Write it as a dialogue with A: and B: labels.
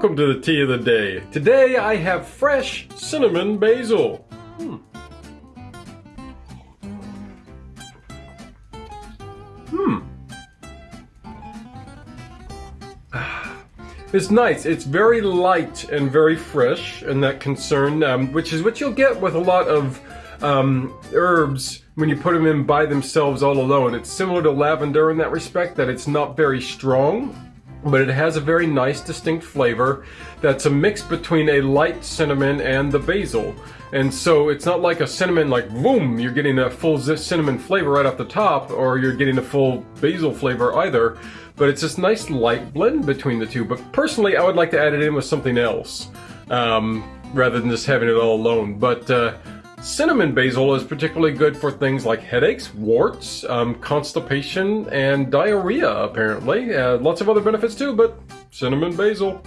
A: Welcome to the tea of the day. Today I have fresh cinnamon basil. Hmm. Hmm. It's nice. It's very light and very fresh in that concern, um, which is what you'll get with a lot of um, herbs when you put them in by themselves all alone. It's similar to lavender in that respect, that it's not very strong, but it has a very nice distinct flavor that's a mix between a light cinnamon and the basil. And so it's not like a cinnamon like boom, you're getting a full cinnamon flavor right off the top or you're getting a full basil flavor either, but it's this nice light blend between the two. But personally, I would like to add it in with something else um, rather than just having it all alone. But uh, Cinnamon basil is particularly good for things like headaches, warts, um, constipation, and diarrhea, apparently. Uh, lots of other benefits too, but cinnamon basil.